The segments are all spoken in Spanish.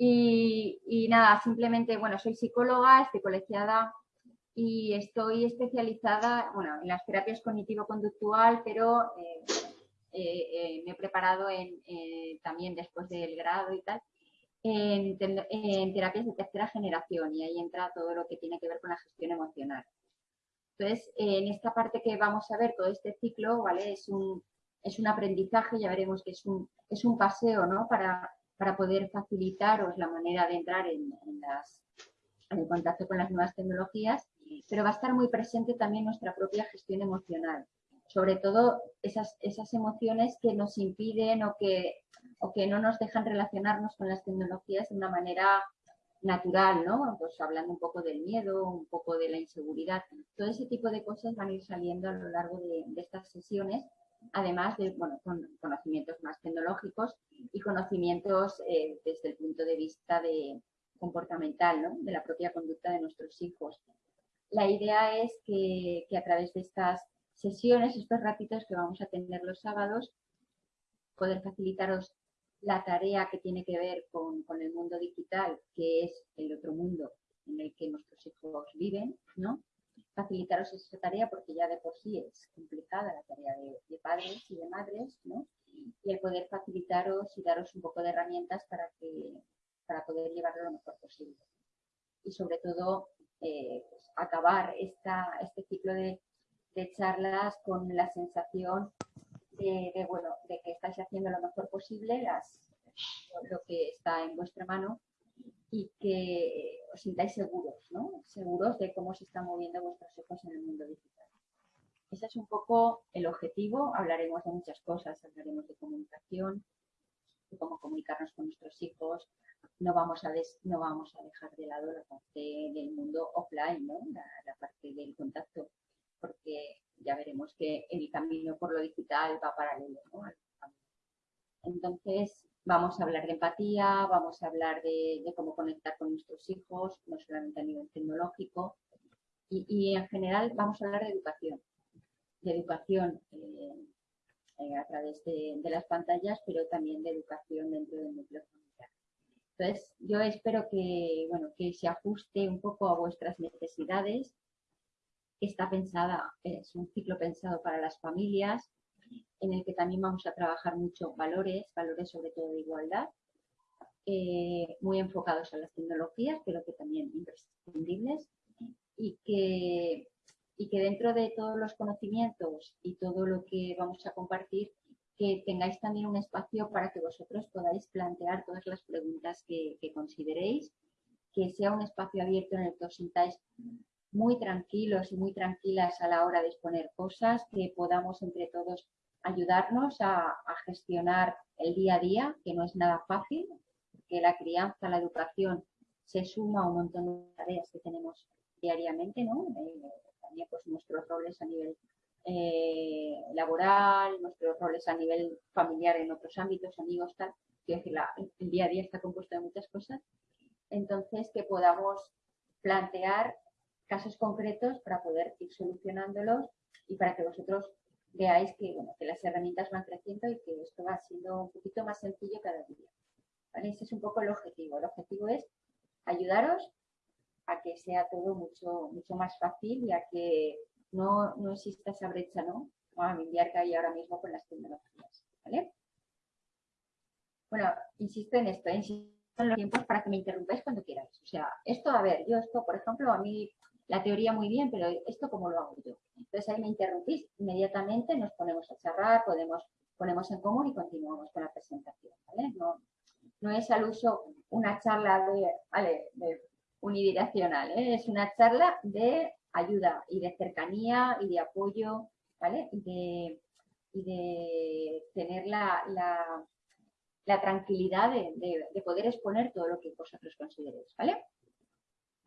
Y, nada, simplemente, bueno, soy psicóloga, estoy colegiada y estoy especializada, bueno, en las terapias cognitivo-conductual, pero eh, eh, eh, me he preparado en, también después del grado y tal, en, en, terapias de tercera generación y ahí entra todo lo que tiene que ver con la gestión emocional. Entonces, en esta parte que vamos a ver, todo este ciclo, ¿vale? Es un, es un aprendizaje, ya veremos que es un, es un paseo, ¿no? Para, para poder facilitaros la manera de entrar en, las, en el contacto con las nuevas tecnologías, pero va a estar muy presente también nuestra propia gestión emocional. Sobre todo esas, esas emociones que nos impiden o que, o que no nos dejan relacionarnos con las tecnologías de una manera natural, ¿no? Pues hablando un poco del miedo, un poco de la inseguridad. Todo ese tipo de cosas van a ir saliendo a lo largo de, de estas sesiones además de bueno, con conocimientos más tecnológicos y conocimientos eh, desde el punto de vista de comportamental, ¿no? de la propia conducta de nuestros hijos. La idea es que, que, a través de estas sesiones, estos ratitos que vamos a tener los sábados, poder facilitaros la tarea que tiene que ver con, con el mundo digital, que es el otro mundo en el que nuestros hijos viven, ¿no? Facilitaros esta tarea porque ya de por sí es complicada la tarea de, padres y de madres, ¿no? Y el poder facilitaros y daros un poco de herramientas para, que, para poder llevarlo lo mejor posible. Y sobre todo, eh, pues, acabar esta, este ciclo de, de, charlas con la sensación de, de, bueno, de que estáis haciendo lo mejor posible, las, lo que está en vuestra mano y que os sintáis seguros, ¿no? Seguros de cómo se están moviendo vuestros hijos en el mundo digital. Ese es un poco el objetivo. Hablaremos de muchas cosas, hablaremos de comunicación, de cómo comunicarnos con nuestros hijos. No vamos a, no vamos a dejar de lado la parte del mundo offline, ¿no? la, parte del contacto, porque ya veremos que el camino por lo digital va paralelo. ¿no? Entonces, Vamos a hablar de empatía, vamos a hablar de, cómo conectar con nuestros hijos, no solamente a nivel tecnológico, y, en general vamos a hablar de educación, de educación eh, eh, a través de, las pantallas, pero también de educación dentro del núcleo familiar. Entonces, yo espero que, bueno, que se ajuste un poco a vuestras necesidades. Está pensada, es un ciclo pensado para las familias, en el que también vamos a trabajar mucho valores, valores sobre todo de igualdad, eh, muy enfocados a las tecnologías, pero que también imprescindibles, y que, y que dentro de todos los conocimientos y todo lo que vamos a compartir, que tengáis también un espacio para que vosotros podáis plantear todas las preguntas que, que consideréis, que sea un espacio abierto en el que os sintáis muy tranquilos y muy tranquilas a la hora de exponer cosas, que podamos entre todos ayudarnos a, gestionar el día a día, que no es nada fácil, porque la crianza, la educación se suma a un montón de tareas que tenemos diariamente, ¿no? Eh, también pues nuestros roles a nivel eh, laboral, nuestros roles a nivel familiar en otros ámbitos, amigos, tal. Quiero decir, el día a día está compuesto de muchas cosas. Entonces, que podamos plantear casos concretos para poder ir solucionándolos y para que vosotros veáis que, bueno, que las herramientas van creciendo y que esto va siendo un poquito más sencillo cada día. Ese es un poco el objetivo. El objetivo es ayudaros a que sea todo mucho, mucho más fácil y a que no, no exista esa brecha ¿no? familiar que hay ahora mismo con las tecnologías. ¿vale? Bueno, insisto en esto, insisto en los tiempos para que me interrumpáis cuando queráis. O sea, esto, a ver, yo esto, por ejemplo, a mí la teoría muy bien, pero esto cómo lo hago yo. Entonces ahí me interrumpís, inmediatamente nos ponemos a charlar, podemos, ponemos en común y continuamos con la presentación. No, es al uso una charla de, unidireccional, ¿eh? es una charla de ayuda y de cercanía y de apoyo, ¿vale? Y de, tener la, la, tranquilidad de, de, poder exponer todo lo que vosotros consideréis, ¿vale?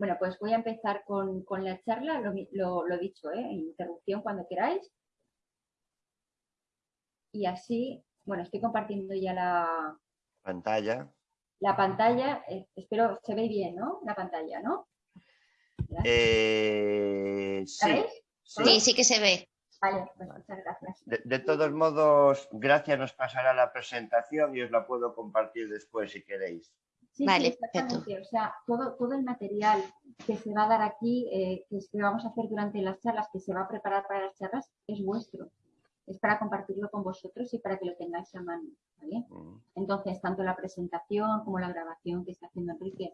Bueno, pues voy a empezar con, la charla, lo, lo, dicho, ¿eh? interrupción cuando queráis. Y así, bueno, estoy compartiendo ya la pantalla. La pantalla, eh, espero, se ve bien, ¿no? La pantalla, ¿no? Eh, sí, sí. sí, que se ve. Vale, pues muchas gracias. De, todos modos, gracias nos pasará la presentación y os la puedo compartir después si queréis. Sí, vale, sí, exactamente. O sea, todo, todo el material que se va a dar aquí, eh, que, que vamos a hacer durante las charlas, que se va a preparar para las charlas, es vuestro. Es para compartirlo con vosotros y para que lo tengáis a mano. ¿vale? Entonces, tanto la presentación como la grabación que está haciendo Enrique,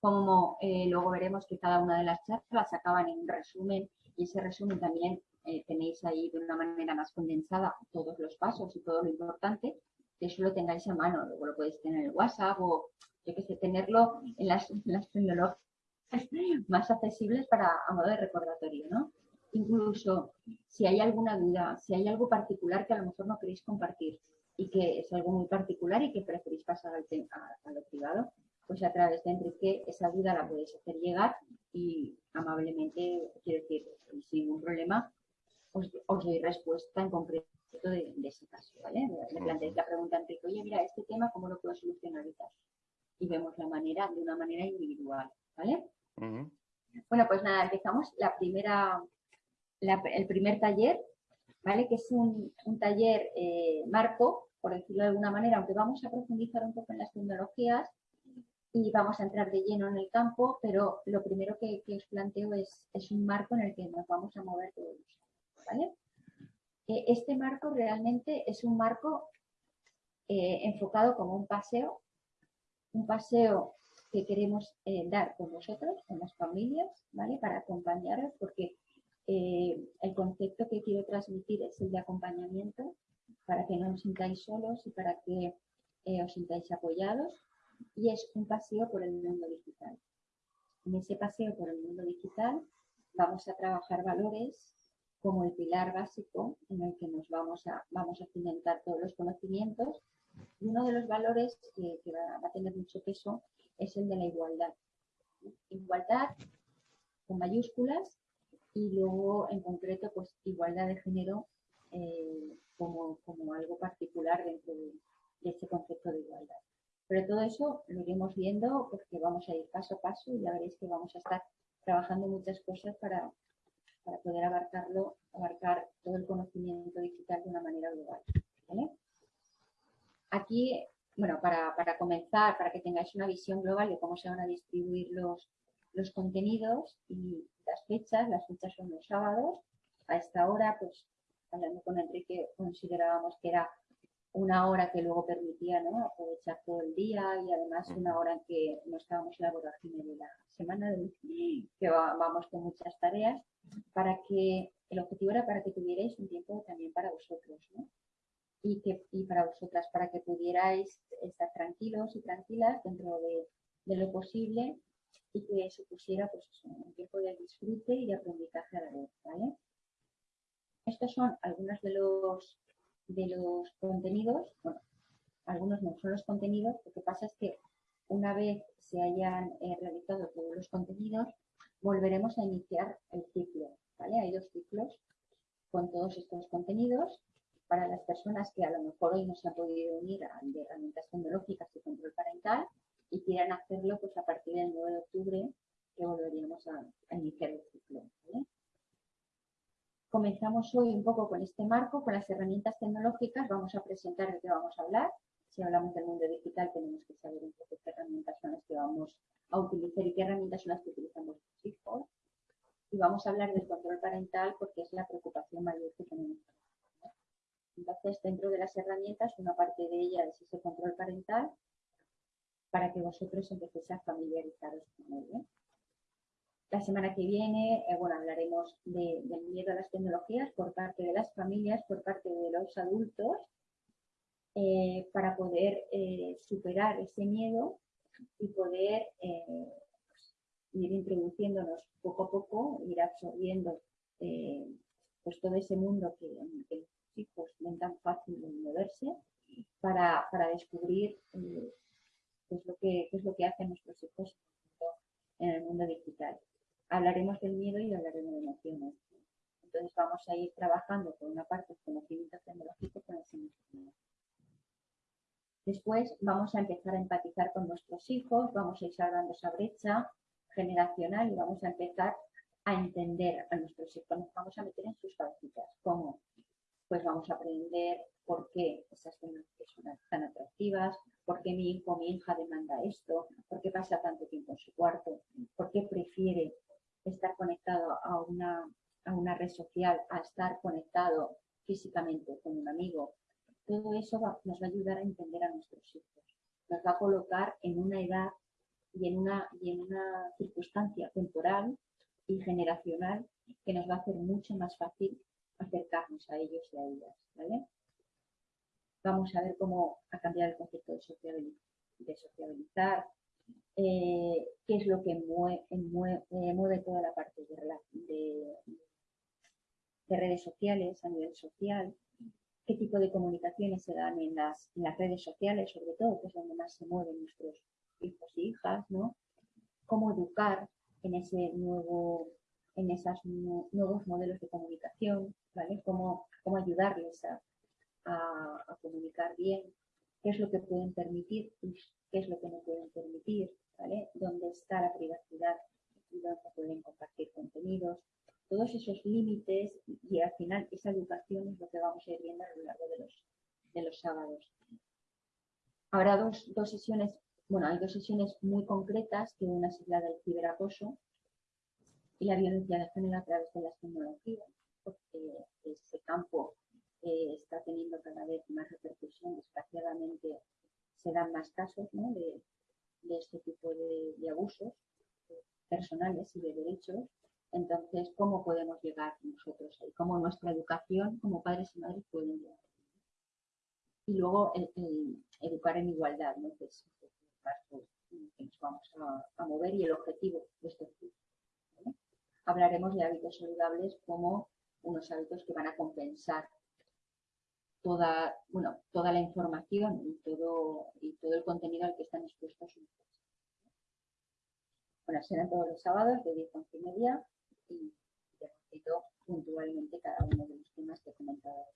como eh, luego veremos que cada una de las charlas acaban en un resumen y ese resumen también eh, tenéis ahí de una manera más condensada todos los pasos y todo lo importante, que eso lo tengáis a mano. Luego lo podéis tener en el WhatsApp o, yo qué sé, tenerlo en las, en las tecnologías más accesibles para a modo de recordatorio, ¿no? Incluso si hay alguna duda, si hay algo particular que a lo mejor no queréis compartir y que es algo muy particular y que preferís pasar al a, a lo privado, pues a través de Enrique esa duda la podéis hacer llegar y amablemente, quiero decir, sin ningún problema, os, os doy respuesta en concreto de, de ese caso, ¿vale? Le planteáis la pregunta a Enrique, oye, mira, este tema, ¿cómo lo puedo solucionar y tal? Y vemos la manera de una manera individual, ¿vale? Bueno, pues nada, empezamos la primera, la- el primer taller, ¿vale? Que es un, un taller eh, marco, por decirlo de alguna manera, aunque vamos a profundizar un poco en las tecnologías y vamos a entrar de lleno en el campo, pero lo primero que, que os planteo es, es un marco en el que nos vamos a mover todos, ¿vale? Eh, Este marco realmente es un marco eh, enfocado como un paseo, un paseo que queremos eh, dar con vosotros, con las familias, ¿vale? Para acompañaros, porque eh, el concepto que quiero transmitir es el de acompañamiento, para que no os sintáis solos y para que eh, os sintáis apoyados, y es un paseo por el mundo digital. En ese paseo por el mundo digital vamos a trabajar valores como el pilar básico en el que nos vamos a, vamos a cimentar todos los conocimientos y uno de los valores que, va, a tener mucho peso es el de la igualdad. Igualdad con mayúsculas y luego en concreto pues igualdad de género eh, como, como algo particular dentro de, de ese concepto de igualdad. Pero todo eso lo iremos viendo porque vamos a ir paso a paso y ya veréis que vamos a estar trabajando muchas cosas para, para poder abarcarlo, abarcar todo el conocimiento digital de una manera global. Aquí, bueno, para, para comenzar, para que tengáis una visión global de cómo se van a distribuir los, los contenidos y las fechas, las fechas son los sábados. A esta hora, pues, hablando con Enrique, considerábamos que era una hora que luego permitía ¿no? aprovechar todo el día y además una hora en que no estábamos en la vorágine de la semana, que va- vamos con muchas tareas, para que el objetivo era para que tuvierais un tiempo también para vosotros, ¿no? Y, que, y para vosotras, para que pudierais estar tranquilos y tranquilas dentro de, de lo posible y que supusiera pues, un tiempo de disfrute y de aprendizaje a la vez, ¿vale? Estos son algunos de los, de los contenidos, bueno, algunos no son los contenidos, lo que pasa es que una vez se hayan eh, realizado todos los contenidos, volveremos a iniciar el ciclo, ¿vale? Hay dos ciclos con todos estos contenidos. Para las personas que a lo mejor hoy no se han podido unir a de herramientas tecnológicas y control parental y quieran hacerlo pues a partir del 9 de octubre que volveríamos a, a iniciar el ciclo, ¿vale? Comenzamos hoy un poco con este marco, con las herramientas tecnológicas. Vamos a presentar de qué vamos a hablar. Si hablamos del mundo digital, tenemos que saber un poco qué herramientas son las que vamos a utilizar y qué herramientas son las que utilizan nuestros hijos. Y vamos a hablar del control parental porque es la preocupación mayor que tenemos. Entonces, dentro de las herramientas, una parte de ella es ese control parental para que vosotros empecéis a familiarizaros con él. ¿eh? La semana que viene, eh, bueno, hablaremos de- del miedo a las tecnologías por parte de las familias, por parte de los adultos, eh, para poder eh, superar ese miedo y poder eh, ir introduciéndonos poco a poco, ir absorbiendo eh, pues todo ese mundo que, que ven tan fácil de moverse para, para descubrir eh, qué, es lo que, qué es lo que hacen nuestros hijos en el mundo digital. Hablaremos del miedo y hablaremos de emociones. Entonces vamos a ir trabajando por una parte el conocimiento tecnológico con el emocional. Después vamos a empezar a empatizar con nuestros hijos, vamos a ir salvando esa brecha generacional y vamos a empezar a entender a nuestros hijos, nos vamos a meter en sus cabecitas, como pues vamos a aprender por qué esas son tan atractivas, por qué mi hijo o mi hija demanda esto, por qué pasa tanto tiempo en su cuarto, por qué prefiere estar conectado a una, a una red social a estar conectado físicamente con un amigo. Todo eso nos va a ayudar a entender a nuestros hijos. Nos va a colocar en una edad y en una, y en una circunstancia temporal y generacional que nos va a hacer mucho más fácil acercarnos a ellos y a ellas. ¿vale? Vamos a ver cómo ha cambiado el concepto de, sociabilizar, eh, qué es lo que mueve, eh, mueve, toda la parte de, de, redes sociales a nivel social, qué tipo de comunicaciones se dan en las, en las redes sociales, sobre todo, que es donde más se mueven nuestros hijos y hijas, ¿no? Cómo educar en ese nuevo, en esos nuevos modelos de comunicación, Cómo, cómo ayudarles a, comunicar bien, qué es lo que pueden permitir y qué es lo que no pueden permitir. Dónde está la privacidad y pueden compartir contenidos. Todos esos límites y al final esa educación es lo que vamos a ir viendo a lo largo de los, de los sábados. Habrá dos, dos sesiones, bueno, hay dos sesiones muy concretas, que una es la del ciberacoso y la violencia de género a través de las tecnologías, porque ese campo está teniendo cada vez más repercusión, desgraciadamente se dan más casos de, este tipo de, abusos personales y de derechos. Entonces, ¿cómo podemos llegar nosotros ahí? ¿Cómo nuestra educación como padres y madres pueden llegar? Y luego el, educar en igualdad, ¿no? que es el que nos vamos a, mover y el objetivo de este curso. Hablaremos de hábitos saludables como unos hábitos que van a compensar toda, bueno, toda la información y todo, y todo el contenido al que están expuestos Bueno, serán todos los sábados de 10 a 11 y media y repito puntualmente cada uno de los temas que he comentado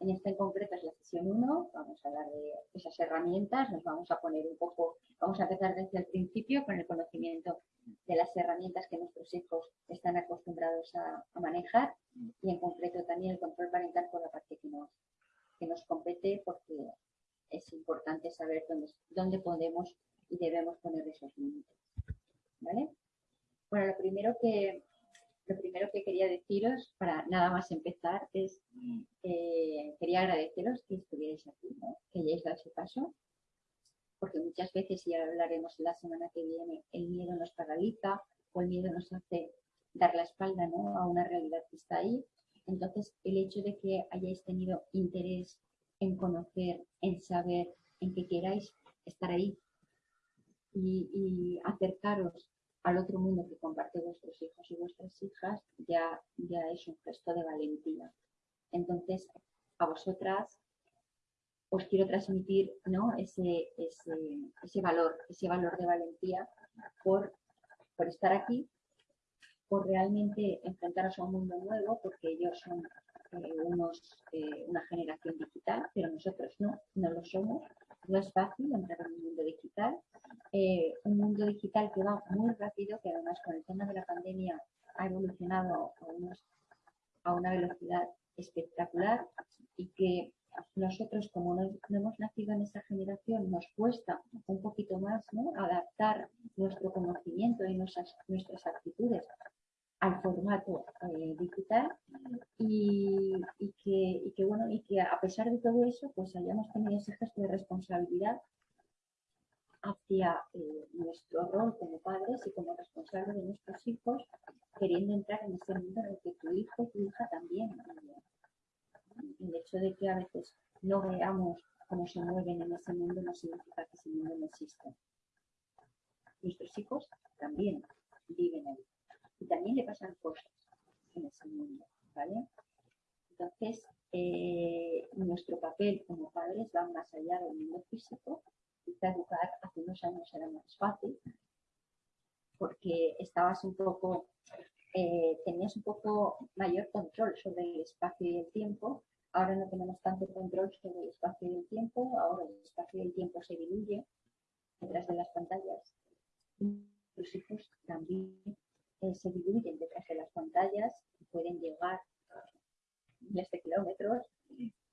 En esta en concreto es la sesión 1, vamos a hablar de esas herramientas, nos vamos a poner un poco, vamos a empezar desde el principio con el conocimiento de las herramientas que nuestros hijos están acostumbrados a, manejar y en concreto también el control parental por la parte que nos, que nos compete porque es importante saber dónde, dónde podemos y debemos poner esos límites. ¿Vale? Bueno, lo primero que lo primero que quería deciros para nada más empezar es eh, quería agradeceros que estuvierais aquí, que hayáis dado ese paso porque muchas veces, y hablaremos la semana que viene, el miedo nos paraliza o el miedo nos hace dar la espalda ¿no? a una realidad que está ahí. Entonces, el hecho de que hayáis tenido interés en conocer, en saber, en que queráis estar ahí y, acercaros al otro mundo que comparte vuestros hijos y vuestras hijas, ya, ya es un gesto de valentía. Entonces, a vosotras os quiero transmitir ¿no? ese, ese, ese, valor, ese valor de valentía por, por estar aquí, por realmente enfrentaros a un mundo nuevo, porque ellos son eh, unos, eh, una generación digital, pero nosotros no, no lo somos. No es fácil entrar en un mundo digital, eh, un mundo digital que va muy rápido, que además con el tema de la pandemia ha evolucionado a, una velocidad espectacular y que nosotros como no, hemos nacido en esa generación nos cuesta un poquito más adaptar nuestro conocimiento y nuestras, nuestras actitudes al formato eh, digital y, que, bueno y que a pesar de todo eso pues hayamos tenido ese gesto de responsabilidad hacia eh, nuestro rol como padres y como responsables de nuestros hijos queriendo entrar en ese mundo en el que tu hijo tu hija también el hecho de que a veces no veamos cómo se mueven en ese mundo no significa que ese mundo no exista. Nuestros hijos también viven ahí. Y también le pasan cosas en ese mundo, ¿vale? Entonces, eh, nuestro papel como padres va más allá del mundo físico. Quizá educar hace unos años era más fácil, porque estabas un poco, eh, tenías un poco mayor control sobre el espacio y el tiempo Ahora no tenemos tanto control sobre el espacio y el tiempo, ahora el espacio y el tiempo se diluye detrás de las pantallas. Los hijos también eh, se diluyen detrás de las pantallas y pueden llegar miles de kilómetros,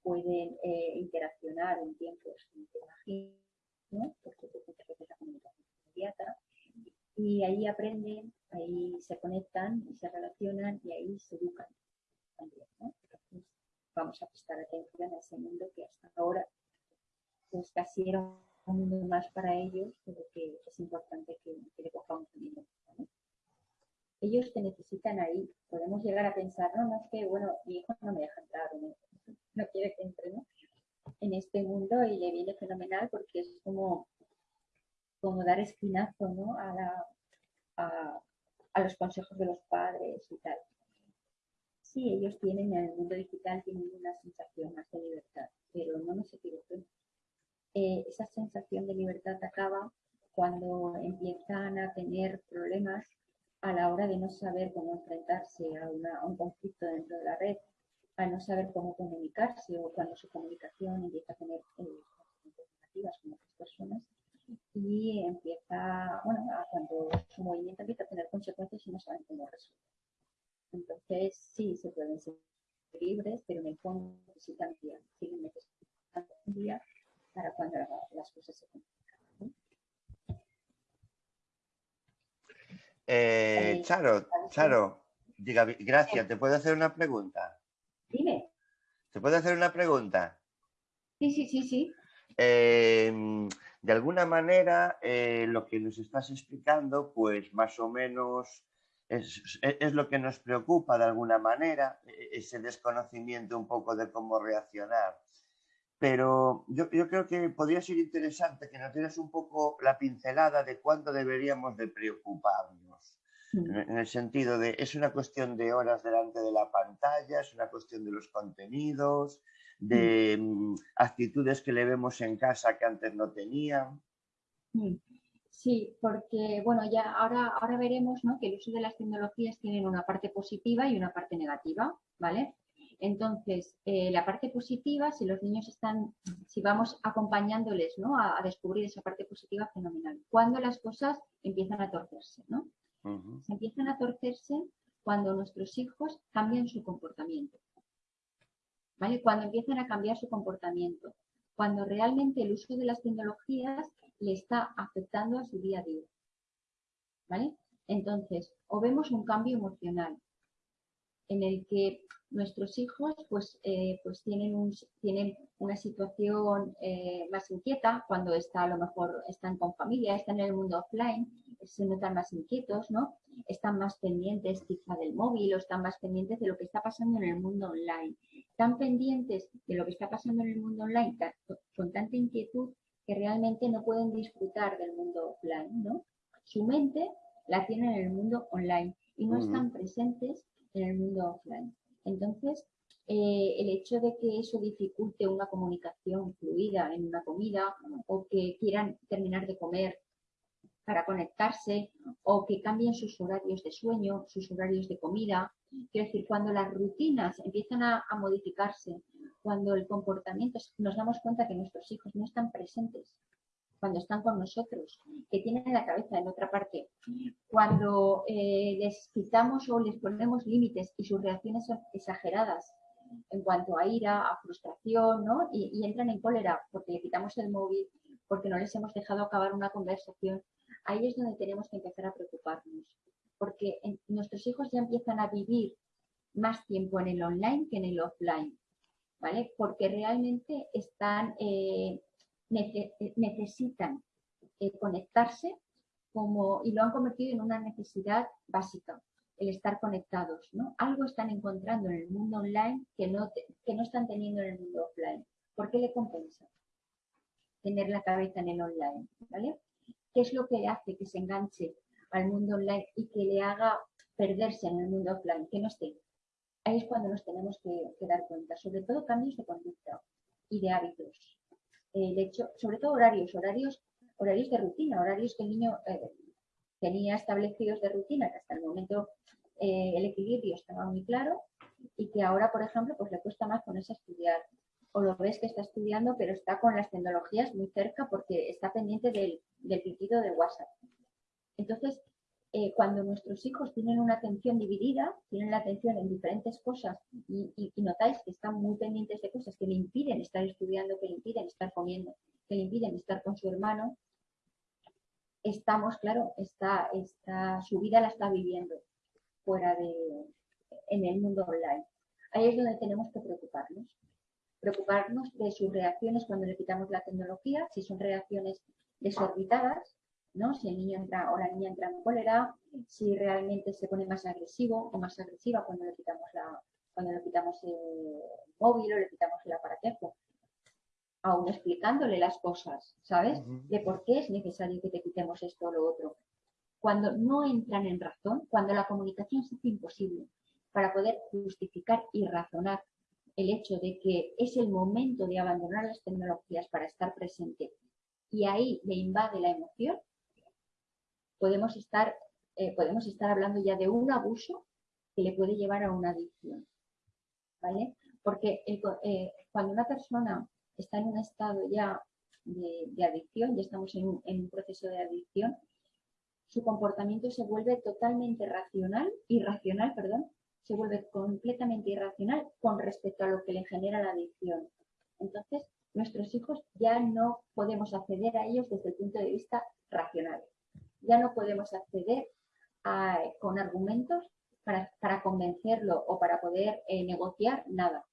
pueden eh, interaccionar en tiempos que ¿no? porque veces la comunicación inmediata, y ahí aprenden, ahí se conectan y se relacionan y ahí se educan también. ¿no? Entonces, vamos a prestar atención a ese mundo que hasta ahora pues casi era un mundo más para ellos, pero que es importante que, le cojamos también. Ellos te necesitan ahí. Podemos llegar a pensar, no, no es que, bueno, mi hijo no me deja entrar, no, no quiere que entre ¿no? en este mundo y le viene fenomenal porque es como, como dar esquinazo ¿no? a, la, a, a los consejos de los padres y tal. Sí, ellos tienen en el mundo digital tienen una sensación más de libertad, pero no nos equivoquemos eh, esa sensación de libertad acaba cuando empiezan a tener problemas a la hora de no saber cómo enfrentarse a, un conflicto dentro de la red, a no saber cómo comunicarse o cuando su comunicación empieza a tener eh, negativas con otras personas y empieza, bueno, cuando su movimiento empieza a tener consecuencias y no saben cómo resolver. Entonces, sí, se pueden ser libres, pero en el fondo necesitan día, siguen necesitando un día para cuando las cosas se complican. Eh, Charo, Charo, diga, gracias, ¿te puedo hacer una pregunta? Dime. ¿Te puedo hacer una pregunta? Sí, sí, sí, sí. Em, de alguna manera, eh, lo que nos estás explicando, pues más o menos es, es, lo que nos preocupa de alguna manera, e, ese desconocimiento un poco de cómo reaccionar. Pero yo, yo, creo que podría ser interesante que nos dieras un poco la pincelada de cuándo deberíamos de preocuparnos. Mm. En el sentido de, es una cuestión de horas delante de la pantalla, es una cuestión de los contenidos, de mm. actitudes que le vemos en casa que antes no tenían. Mm. Sí, porque bueno, ya ahora, ahora veremos ¿no? que el uso de las tecnologías tiene una parte positiva y una parte negativa, ¿vale? Entonces, eh, la parte positiva, si los niños están, si vamos acompañándoles ¿no? a, descubrir esa parte positiva, fenomenal. Cuando las cosas empiezan a torcerse, ¿no? Se empiezan a torcerse cuando nuestros hijos cambian su comportamiento. ¿Vale? Cuando empiezan a cambiar su comportamiento. Cuando realmente el uso de las tecnologías le está afectando a su día a día. ¿Vale? Entonces, o vemos un cambio emocional en el que nuestros hijos pues, eh, pues tienen, un, tienen una situación eh, más inquieta cuando está, a lo mejor están con familia, están en el mundo offline, se notan más inquietos, ¿no? Están más pendientes quizá del móvil o están más pendientes de lo que está pasando en el mundo online. Están pendientes de lo que está pasando en el mundo online con tanta inquietud que realmente no pueden disfrutar del mundo offline, ¿no? Su mente la tienen en el mundo online y no están presentes en el mundo offline. Entonces, eh, el hecho de que eso dificulte una comunicación fluida en una comida o que quieran terminar de comer para conectarse o que cambien sus horarios de sueño, sus horarios de comida. Quiero decir, cuando las rutinas empiezan a, a modificarse, cuando el comportamiento, nos damos cuenta que nuestros hijos no están presentes cuando están con nosotros, que tienen la cabeza en otra parte, cuando eh, les quitamos o les ponemos límites y sus reacciones son exageradas en cuanto a ira, a frustración, ¿no? Y, entran en cólera porque le quitamos el móvil, porque no les hemos dejado acabar una conversación, ahí es donde tenemos que empezar a preocuparnos, porque nuestros hijos ya empiezan a vivir más tiempo en el online que en el offline, ¿vale? Porque realmente están eh, necesitan eh, conectarse como, y lo han convertido en una necesidad básica, el estar conectados. ¿no? Algo están encontrando en el mundo online que no, que no están teniendo en el mundo offline. ¿Por qué le compensa tener la cabeza en el online? ¿vale? ¿Qué es lo que hace que se enganche al mundo online y que le haga perderse en el mundo offline, que no esté? Ahí es cuando nos tenemos que dar cuenta, sobre todo cambios de conducta y de hábitos el hecho, sobre todo horarios, horarios, horarios de rutina, horarios que el niño eh, tenía establecidos de rutina, que hasta el momento eh, el equilibrio estaba muy claro y que ahora, por ejemplo, pues le cuesta más ponerse a estudiar. O lo ves que está estudiando, pero está con las tecnologías muy cerca porque está pendiente del, del pitido de WhatsApp. Entonces, eh, cuando nuestros hijos tienen una atención dividida, tienen la atención en diferentes cosas y, notáis que están muy pendientes de cosas que le impiden estar estudiando, que le impiden estar comiendo, que le impiden estar con su hermano, estamos, claro, está, su vida la está viviendo fuera de, en el mundo online. Ahí es donde tenemos que preocuparnos. Preocuparnos de sus reacciones cuando le quitamos la tecnología, si son reacciones desorbitadas, ¿no? Si el niño entra o la niña entra en cólera, si realmente se pone más agresivo o más agresiva cuando le quitamos la, cuando le quitamos el móvil o le quitamos el aparatejo. Aún explicándole las cosas, ¿sabes? De por qué es necesario que te quitemos esto o lo otro. Cuando no entran en razón, cuando la comunicación se hace imposible para poder justificar y razonar el hecho de que es el momento de abandonar las tecnologías para estar presente y ahí le invade la emoción, podemos estar, eh, podemos estar hablando ya de un abuso que le puede llevar a una adicción. ¿Vale? Porque eh, cuando una persona está en un estado ya de, adicción, ya estamos en un, proceso de adicción, su comportamiento se vuelve totalmente racional, irracional, perdón, se vuelve completamente irracional con respecto a lo que le genera la adicción. Entonces, nuestros hijos ya no podemos acceder a ellos desde el punto de vista racional ya no podemos acceder con argumentos para, convencerlo o para poder eh, negociar nada,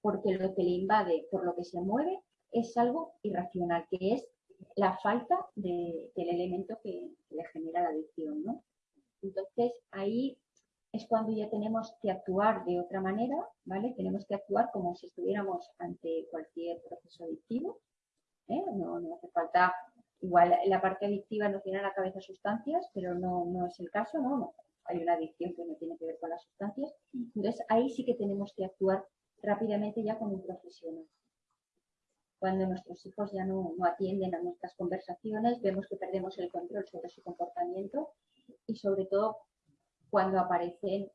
porque lo que le invade, por lo que se mueve, es algo irracional, que es la falta del elemento que, le genera la adicción, ¿no? Entonces, ahí es cuando ya tenemos que actuar de otra manera, ¿vale? Tenemos que actuar como si estuviéramos ante cualquier proceso adictivo, ¿eh? no hace falta Igual la parte adictiva nos tiene a la cabeza sustancias, pero no, no es el caso, ¿no? Hay una adicción que no tiene que ver con las sustancias. Entonces ahí sí que tenemos que actuar rápidamente ya con un profesional. Cuando nuestros hijos ya no, no atienden a nuestras conversaciones, vemos que perdemos el control sobre su comportamiento y sobre todo cuando aparecen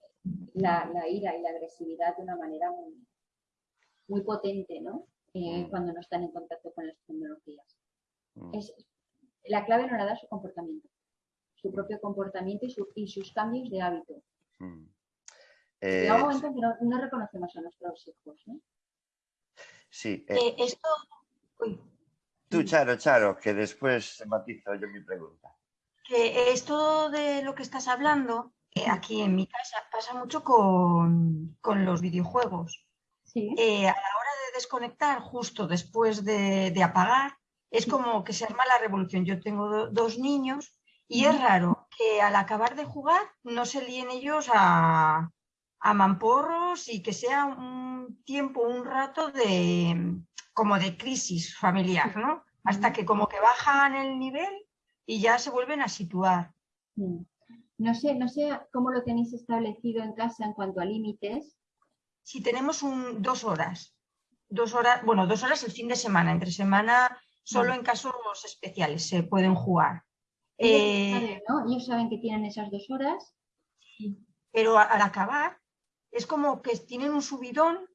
la, la ira y la agresividad de una manera muy, muy potente, ¿no? Eh, cuando no están en contacto con las tecnologías. Mm. Es, la clave no la da su comportamiento, su propio comportamiento y, sus cambios de hábito. Hmm. Eh, un momento que no, reconocemos a nuestros hijos. Sí. Eh, eh, esto... Tú, Charo, Charo, que después matizo yo mi pregunta. Que esto de lo que estás hablando, aquí en mi casa pasa mucho con, los videojuegos. Sí. a la hora de desconectar, justo después de apagar, es como que se arma la revolución. Yo tengo dos niños y es raro que al acabar de jugar no se líen ellos a, mamporros y que sea un tiempo, un rato de como de crisis familiar, ¿no? Hasta que como que bajan el nivel y ya se vuelven a situar. No sé, no sé cómo lo tenéis establecido en casa en cuanto a límites. Si tenemos un, dos horas, dos horas, bueno, dos horas el fin de semana, entre semana Solo en casos especiales se pueden jugar. Ellos, eh, saben, que tienen esas dos horas. Pero al acabar es como que tienen un subidón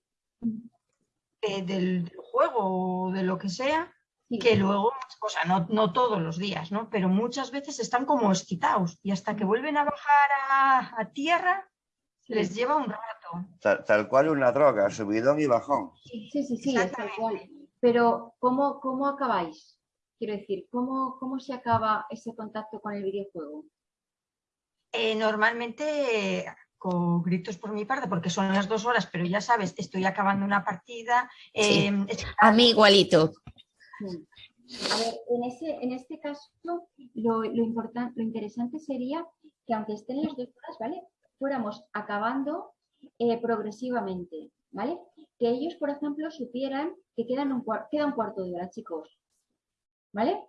del, juego o de lo que sea, que luego, o sea, no, todos los días, ¿no? Pero muchas veces están como excitados y hasta que vuelven a bajar a, tierra les lleva un rato. Tal, cual una droga, subidón y bajón. Sí, sí, sí, sí tal cual. Pero, ¿cómo, cómo acabáis? Quiero decir, ¿cómo, ¿cómo se acaba ese contacto con el videojuego? Eh, normalmente con gritos por mi parte, porque son las dos horas, pero ya sabes, estoy acabando una partida. Em, A mí igualito. A ver, en, ese, en este caso, lo, lo, lo interesante sería que aunque estén las dos horas, ¿vale? Fuéramos acabando eh, progresivamente, ¿vale? Que ellos, por ejemplo, supieran que quedan un queda un cuarto de hora, chicos. ¿Vale?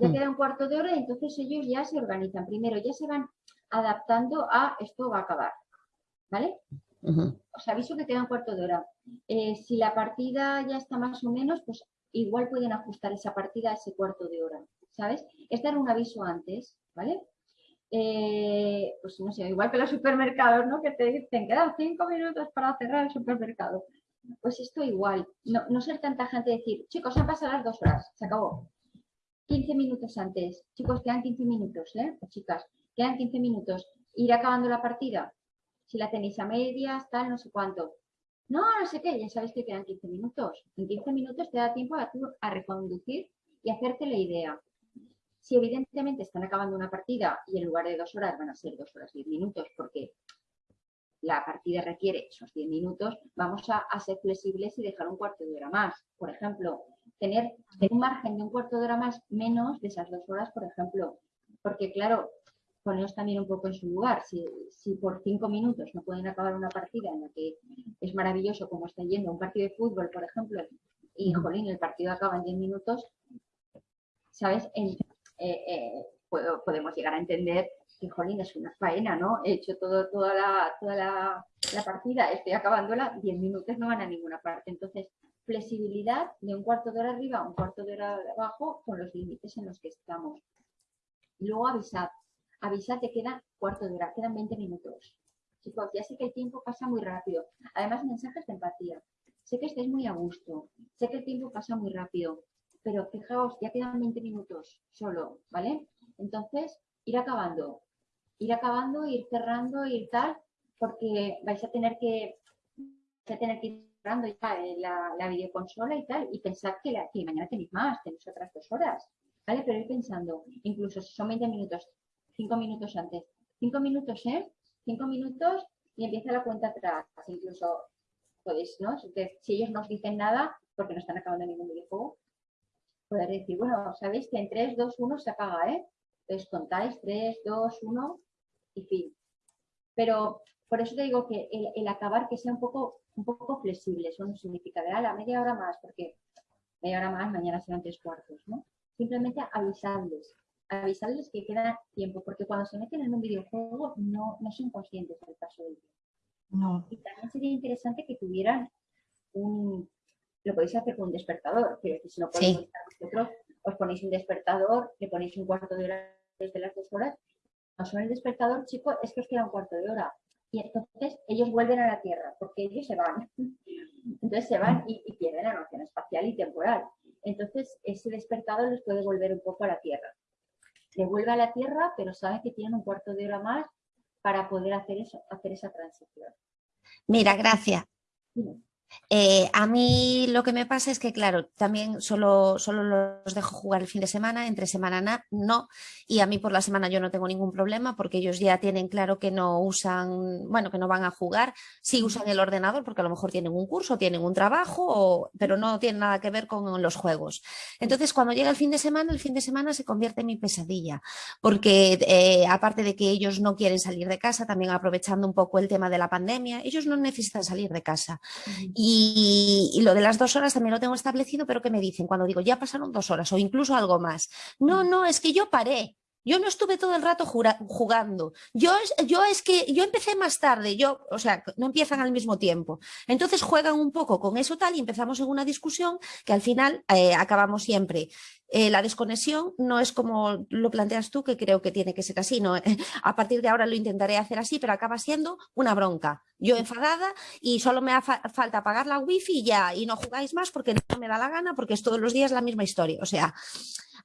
Ya queda un cuarto de hora y entonces ellos ya se organizan. Primero, ya se van adaptando a esto va a acabar. ¿Vale? Os aviso que queda un cuarto de hora. Eh, si la partida ya está más o menos, pues igual pueden ajustar esa partida a ese cuarto de hora. ¿Sabes? Es dar un aviso antes, ¿vale? Eh, pues no sé, igual que los supermercados, ¿no? Que te dicen, quedan cinco minutos para cerrar el supermercado. Pues esto igual, no, ser tanta gente decir, chicos, han pasado las dos horas, se acabó. 15 minutos antes, chicos, quedan 15 minutos, ¿eh? chicas, quedan 15 minutos, ir acabando la partida. Si la tenéis a medias, tal, no sé cuánto. No, no sé qué, ya sabéis que quedan 15 minutos. En 15 minutos te da tiempo a, a reconducir y hacerte la idea. Si evidentemente están acabando una partida y en lugar de dos horas van a ser dos horas diez minutos porque la partida requiere esos diez minutos, vamos a, ser flexibles y dejar un cuarto de hora más. Por ejemplo, tener un margen de un cuarto de hora más menos de esas dos horas, por ejemplo. Porque claro, poneros también un poco en su lugar. Si, por cinco minutos no pueden acabar una partida en la que es maravilloso como está yendo un partido de fútbol, por ejemplo, y jolín, el partido acaba en diez minutos, ¿sabes? Eh, eh, podemos llegar a entender que, jolín, es una faena, ¿no? He hecho todo, toda, la, toda la, partida, estoy acabándola, 10 minutos no van a ninguna parte. Entonces, flexibilidad de un cuarto de hora arriba a un cuarto de hora abajo con los límites en los que estamos. Luego avisad. Avisad que queda cuarto de hora, quedan 20 minutos. Chicos, ya sé que el tiempo pasa muy rápido. Además, mensajes de empatía. Sé que estáis muy a gusto. Sé que el tiempo pasa muy rápido pero fijaos, ya quedan 20 minutos solo, ¿vale? Entonces, ir acabando, ir acabando, ir cerrando, ir tal, porque vais a tener que, vais a tener que ir cerrando ya la, la, videoconsola y tal, y pensar que, la, mañana tenéis más, tenéis otras dos horas, ¿vale? Pero ir pensando, incluso si son 20 minutos, 5 minutos antes, 5 minutos, ¿eh? 5 minutos y empieza la cuenta atrás, incluso podéis, ¿no? Si ellos no os dicen nada, porque no están acabando ningún videojuego, poder decir, bueno, sabéis que en 3, 2, 1 se apaga, ¿eh? Entonces contáis 3, 2, 1 y fin. Pero por eso te digo que el, acabar que sea un poco, un poco flexible, eso no significa de la media hora más, porque media hora más, mañana serán tres cuartos, ¿no? Simplemente avisarles, avisarles que queda tiempo, porque cuando se meten en un videojuego no, no son conscientes del paso del tiempo. No. Y también sería interesante que tuvieran un, lo podéis hacer con un despertador, pero si no podéis estar vosotros, os ponéis un despertador, le ponéis un cuarto de hora desde las dos horas, no suena el despertador, chico, es que os queda un cuarto de hora. Y entonces ellos vuelven a la Tierra, porque ellos se van. Entonces se van y, pierden la noción espacial y temporal. Entonces ese despertador les puede volver un poco a la Tierra. Le vuelve a la Tierra, pero saben que tienen un cuarto de hora más para poder hacer eso, hacer esa transición. Mira, gracias. Eh, a mí lo que me pasa es que, claro, también solo, solo los dejo jugar el fin de semana, entre semana no, y a mí por la semana yo no tengo ningún problema porque ellos ya tienen claro que no usan, bueno, que no van a jugar, sí usan el ordenador porque a lo mejor tienen un curso, tienen un trabajo, pero no tienen nada que ver con los juegos. Entonces, cuando llega el fin de semana, el fin de semana se convierte en mi pesadilla, porque eh, aparte de que ellos no quieren salir de casa, también aprovechando un poco el tema de la pandemia, ellos no necesitan salir de casa. Y, lo de las dos horas también lo tengo establecido, pero ¿qué me dicen cuando digo ya pasaron dos horas o incluso algo más? No, no, es que yo paré. Yo no estuve todo el rato jugando. Yo, yo es que yo empecé más tarde, yo, o sea, no empiezan al mismo tiempo. Entonces juegan un poco con eso tal y empezamos en una discusión que al final eh, acabamos siempre eh, la desconexión no es como lo planteas tú, que creo que tiene que ser así. ¿no? A partir de ahora lo intentaré hacer así, pero acaba siendo una bronca. Yo enfadada y solo me hace falta apagar la wifi y ya, y no jugáis más porque no me da la gana, porque es todos los días la misma historia. O sea,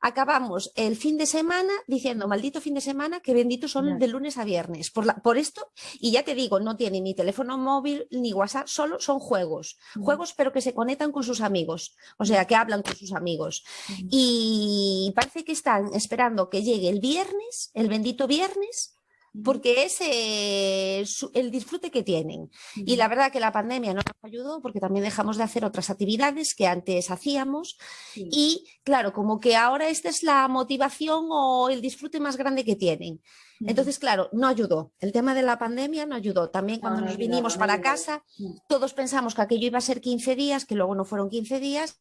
acabamos el fin de semana diciendo, maldito fin de semana, que benditos son de lunes a viernes. Por, por, esto, y ya te digo, no tiene ni teléfono móvil ni WhatsApp, solo son juegos. Juegos pero que se conectan con sus amigos, o sea, que hablan con sus amigos. Y parece que están esperando que llegue el viernes, el bendito viernes, porque es eh, el disfrute que tienen. Y la verdad que la pandemia no nos ayudó porque también dejamos de hacer otras actividades que antes hacíamos y claro, como que ahora esta es la motivación o el disfrute más grande que tienen. Entonces, claro, no ayudó. El tema de la pandemia no ayudó. También cuando nos vinimos para casa, todos pensamos que aquello iba a ser 15 días, que luego no fueron 15 días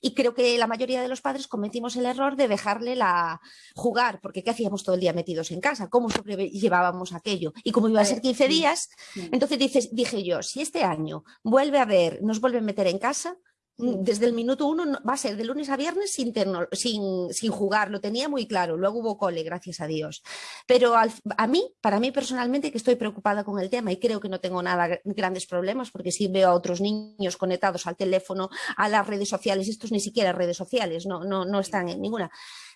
y creo que la mayoría de los padres cometimos el error de dejarle la jugar, porque ¿qué hacíamos todo el día metidos en casa? ¿Cómo llevábamos aquello? Y como iba a ser 15 días, entonces dices, dije yo, si este año vuelve a ver, nos vuelve a meter en casa, desde el minuto uno va a ser de lunes a viernes sin, sin, sin, jugar, lo tenía muy claro, luego hubo cole, gracias a Dios. Pero a mí, para mí personalmente, que estoy preocupada con el tema y creo que no tengo nada grandes problemas, porque si veo a otros niños conectados al teléfono, a las redes sociales, estos ni siquiera redes sociales, no, no, no están en ninguna.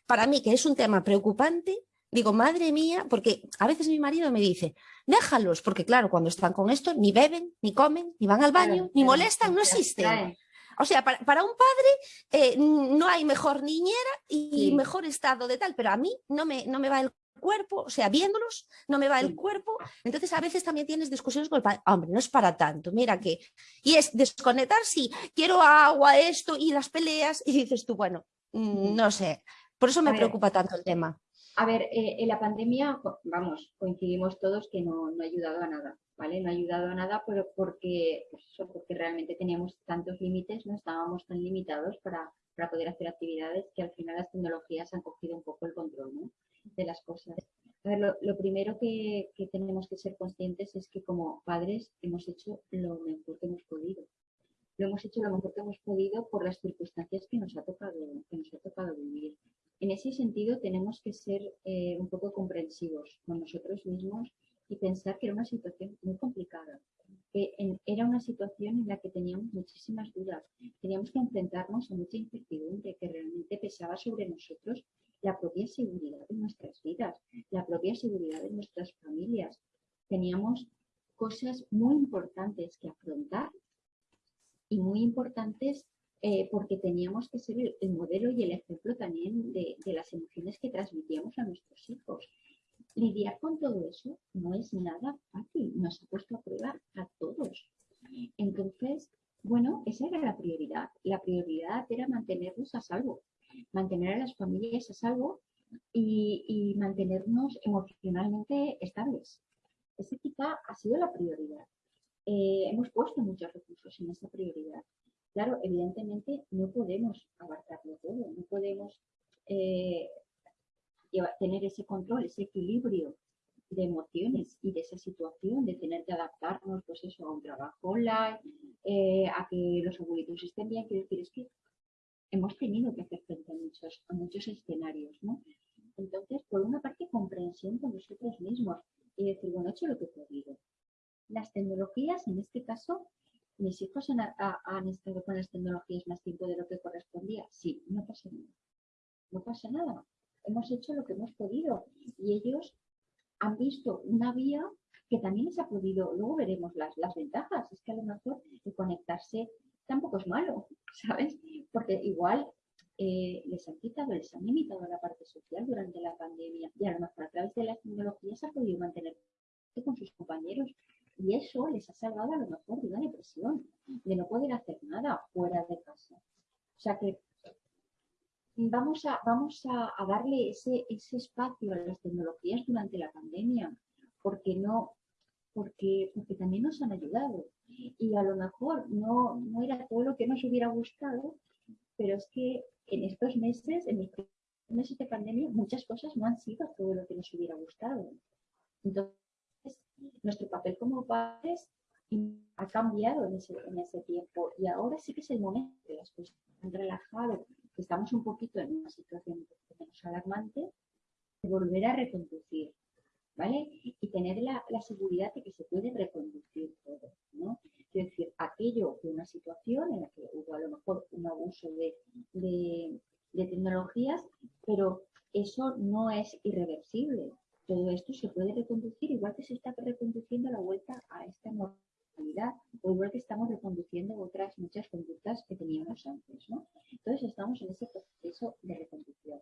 Para mí, que es un tema preocupante, Digo, madre mía, porque a veces mi marido me dice, déjalos, porque claro, cuando están con esto, ni beben, ni comen, ni van al baño, ni molestan, no existen. O sea, para, un padre eh, no hay mejor niñera y mejor estado de tal, pero a mí no me, no me va el cuerpo, o sea, viéndolos, no me va el cuerpo. Entonces, a veces también tienes discusiones con el padre. Hombre, no es para tanto, mira que. Y es desconectar, sí, quiero agua, esto y las peleas. Y dices tú, bueno, no sé. Por eso me preocupa tanto el tema. A ver, eh, en la pandemia, vamos, coincidimos todos que no, ha ayudado a nada, ¿vale? No ha ayudado a nada, pero porque, pues porque realmente teníamos tantos límites, no estábamos tan limitados para, para poder hacer actividades que al final las tecnologías han cogido un poco el control ¿no? de las cosas. A ver, lo, primero que, que, tenemos que ser conscientes es que como padres hemos hecho lo mejor que hemos podido. Lo hemos hecho lo mejor que hemos podido por las circunstancias que nos ha tocado, que nos ha tocado vivir. En ese sentido, tenemos que ser eh, un poco comprensivos con nosotros mismos y pensar que era una situación muy complicada, que era una situación en la que teníamos muchísimas dudas, teníamos que enfrentarnos a mucha incertidumbre que realmente pesaba sobre nosotros la propia seguridad de nuestras vidas, la propia seguridad de nuestras familias. Teníamos cosas muy importantes que afrontar y muy importantes eh, porque teníamos que ser el, modelo y el ejemplo también de, las emociones que transmitíamos a nuestros hijos. Lidiar con todo eso no es nada fácil, nos ha puesto a prueba a todos. Entonces, bueno, esa era la prioridad. La prioridad era mantenernos a salvo, mantener a las familias a salvo y, mantenernos emocionalmente estables. Esa quizá ha sido la prioridad. Eh, hemos puesto muchos recursos en esa prioridad. Claro, evidentemente no podemos abarcarlo todo, no podemos eh, tener ese control, ese equilibrio de emociones y de esa situación, de tener que adaptarnos pues eso, a un trabajo online, eh, a que los abuelitos estén bien. Quiero decir, es que hemos tenido que hacer frente a muchos, a muchos escenarios, ¿no? Entonces, por una parte, comprensión con nosotros mismos y decir, bueno, he hecho lo que he podido. Las tecnologías, en este caso, mis hijos han, estado con las tecnologías más tiempo de lo que correspondía. Sí, no pasa nada. No pasa nada. Hemos hecho lo que hemos podido y ellos han visto una vía que también les ha podido, luego veremos las, ventajas, es que a lo mejor el conectarse tampoco es malo, ¿sabes? Porque igual eh, les han quitado, les han limitado la parte social durante la pandemia y a lo mejor a través de las tecnologías ha podido mantener con sus compañeros y eso les ha salvado a lo mejor de una depresión, de no poder hacer nada fuera de casa. O sea que vamos a, vamos a, darle ese, ese, espacio a las tecnologías durante la pandemia, porque no, porque, porque también nos han ayudado. Y a lo mejor no, no era todo lo que nos hubiera gustado, pero es que en estos meses, en estos meses de pandemia, muchas cosas no han sido todo lo que nos hubiera gustado. Entonces, nuestro papel como padres ha cambiado en ese, en ese tiempo y ahora sí que es el momento que las cosas han relajado, que estamos un poquito en una situación menos alarmante, de volver a reconducir, ¿vale? Y tener la, la, seguridad de que se puede reconducir todo, ¿no? Es decir, aquello de una situación en la que hubo a lo mejor un abuso de, de, de tecnologías, pero eso no es irreversible todo esto se puede reconducir igual que se está reconduciendo la vuelta a esta normalidad o igual que estamos reconduciendo otras muchas conductas que teníamos antes, ¿no? Entonces estamos en ese proceso de reconducción.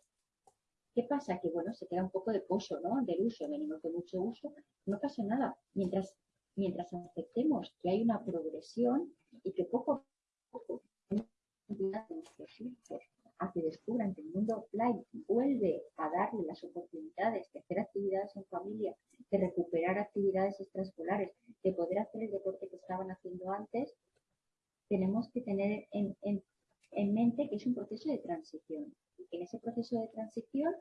¿Qué pasa? Que bueno, se queda un poco de pozo, ¿no? Del uso, venimos de mucho uso, no pasa nada. Mientras, mientras aceptemos que hay una progresión y que poco a poco a que descubran que el mundo offline vuelve a darle las oportunidades de hacer actividades en familia, de recuperar actividades extraescolares, de poder hacer el deporte que estaban haciendo antes, tenemos que tener en, mente que es un proceso de transición. Y que en ese proceso de transición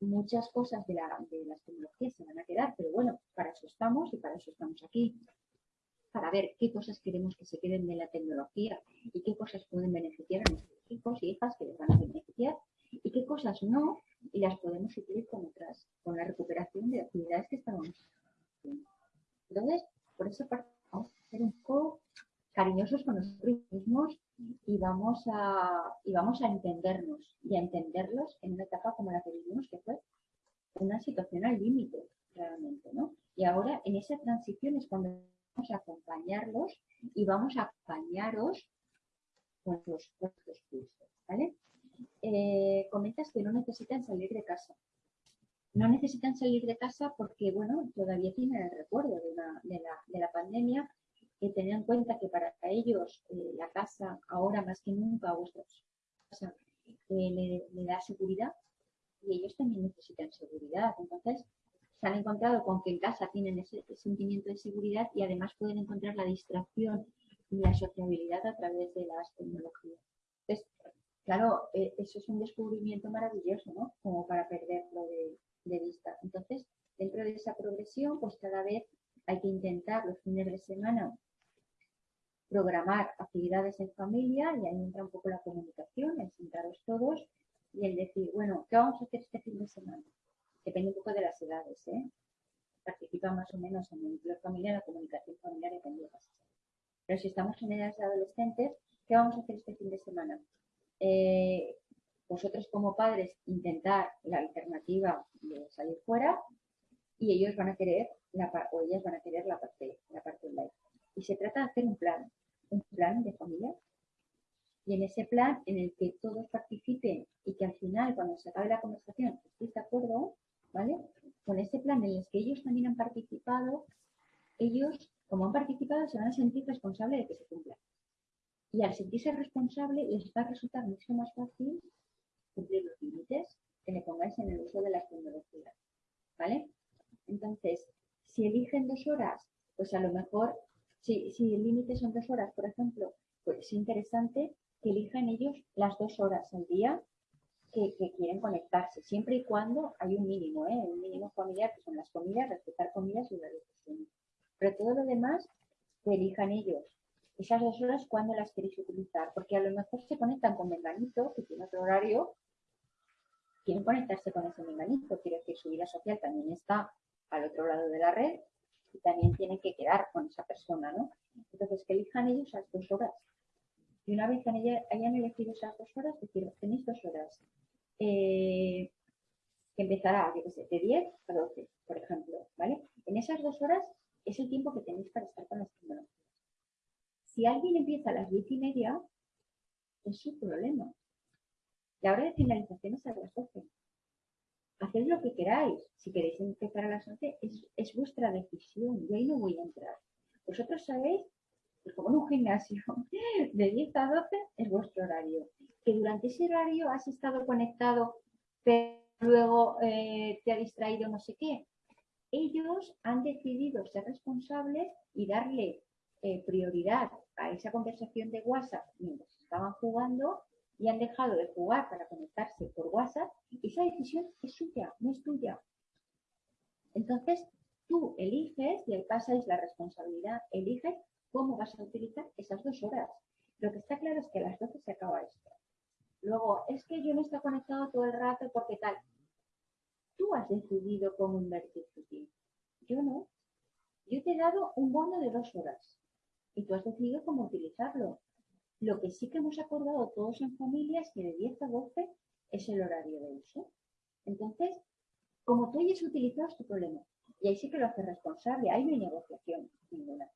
muchas cosas de, la, de las tecnologías se van a quedar, pero bueno, para eso estamos y para eso estamos aquí para ver qué cosas queremos que se queden de la tecnología y qué cosas pueden beneficiar a nuestros hijos y hijas que les van a beneficiar y qué cosas no y las podemos suplir con otras, con la recuperación de actividades que estábamos haciendo. Entonces, por esa parte vamos a ser un poco cariñosos con nosotros mismos y vamos a y vamos a entendernos y a entenderlos en una etapa como la que vivimos que fue una situación al límite, realmente, ¿no? Y ahora en esa transición es cuando a acompañarlos y vamos a acompañaros con los cursos, ¿vale? Eh, comentas que no necesitan salir de casa. No necesitan salir de casa porque, bueno, todavía tienen el recuerdo de, la, pandemia, que tener en cuenta que para ellos eh, la casa, ahora más que nunca, vuestra casa, eh, le, da seguridad y ellos también necesitan seguridad. Entonces, se han encontrado con que en casa tienen ese, sentimiento de seguridad y además pueden encontrar la distracción y la sociabilidad a través de las tecnologías. Entonces, claro, eh, eso es un descubrimiento maravilloso, ¿no? Como para perderlo de, de vista. Entonces, dentro de esa progresión, pues cada vez hay que intentar los fines de semana programar actividades en familia y ahí entra un poco la comunicación, el sentaros todos y el decir, bueno, ¿qué vamos a hacer este fin de semana? Depende un poco de las edades, ¿eh? Participa más o menos en el núcleo familiar, la comunicación familiar depende de las Pero si estamos en edades de adolescentes, ¿qué vamos a hacer este fin de semana? Eh, vosotros como padres intentar la alternativa de salir fuera y ellos van a querer la, o ellas van a querer la parte, la parte online. Y se trata de hacer un plan, un plan de familia. Y en ese plan en el que todos participen y que al final, cuando se acabe la conversación, estéis de acuerdo, ¿vale? Con ese plan en el que ellos también han participado, ellos, como han participado, se van a sentir responsables de que se cumpla. Y al sentirse responsable, les va a resultar mucho más fácil cumplir los límites que le pongáis en el uso de las tecnologías. ¿Vale? Entonces, si eligen dos horas, pues a lo mejor si, el límite son dos horas, por ejemplo, pues es interesante que elijan ellos las dos horas al día que, quieren conectarse, siempre y cuando hay un mínimo, ¿eh? un mínimo familiar, que son las comidas, respetar comidas y la decisión. Pero todo lo demás, que elijan ellos. Esas dos horas, ¿cuándo las queréis utilizar? Porque a lo mejor se conectan con menganito, que tiene otro horario, quieren conectarse con ese menganito, quiere decir, su vida social también está al otro lado de la red, y también tienen que quedar con esa persona, ¿no? Entonces, que elijan ellos esas dos horas. Y una vez que hayan elegido esas dos horas, decir, tenéis dos horas, eh, que empezará, yo sé, de 10 a 12, por ejemplo, ¿vale? En esas dos horas es el tiempo que tenéis para estar con las tecnologías. Si alguien empieza a las 10 y media, es su problema. La hora de finalización es a las 12 haced lo que queráis. Si queréis empezar a las 11, es, vuestra decisión. Yo ahí no voy a entrar. Vosotros sabéis como en un gimnasio, de 10 a 12 es vuestro horario. Que durante ese horario has estado conectado, pero luego eh, te ha distraído no sé qué. Ellos han decidido ser responsables y darle eh, prioridad a esa conversación de WhatsApp mientras estaban jugando y han dejado de jugar para conectarse por WhatsApp, esa decisión es suya, no es tuya. Entonces, tú eliges, y ahí es la responsabilidad, eliges cómo vas a utilizar esas dos horas. Lo que está claro es que a las 12 se acaba esto. Luego, es que yo no estoy conectado todo el rato porque tal. Tú has decidido cómo invertir tu tiempo. Yo no. Yo te he dado un bono de dos horas y tú has decidido cómo utilizarlo. Lo que sí que hemos acordado todos en familia es que de 10 a 12 es el horario de uso. Entonces, como tú hayas utilizado, es tu problema. Y ahí sí que lo hace responsable. Ahí no hay negociación ninguna.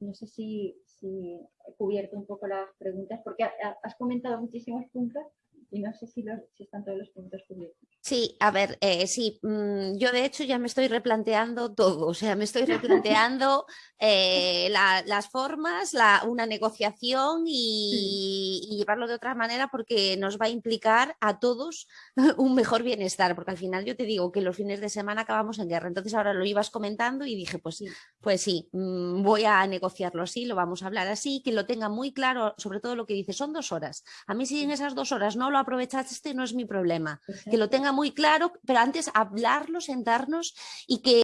No sé si, he cubierto un poco las preguntas, porque has comentado muchísimos puntos y no sé si, si están todos los puntos cubiertos. Sí, a ver, eh, sí, mm, yo de hecho ya me estoy replanteando todo, o sea, me estoy replanteando eh, las formas, la, una negociación y, llevarlo de otra manera porque nos va a implicar a todos un mejor bienestar, porque al final yo te digo que los fines de semana acabamos en guerra, entonces ahora lo ibas comentando y dije, pues sí, pues sí, mm, voy a negociarlo así, lo vamos a hablar así, que lo tenga muy claro, sobre todo lo que dice, son dos horas. A mí si en esas dos horas no lo aprovechaste, no es mi problema, que lo tenga muy claro, pero antes hablarlo, sentarnos y que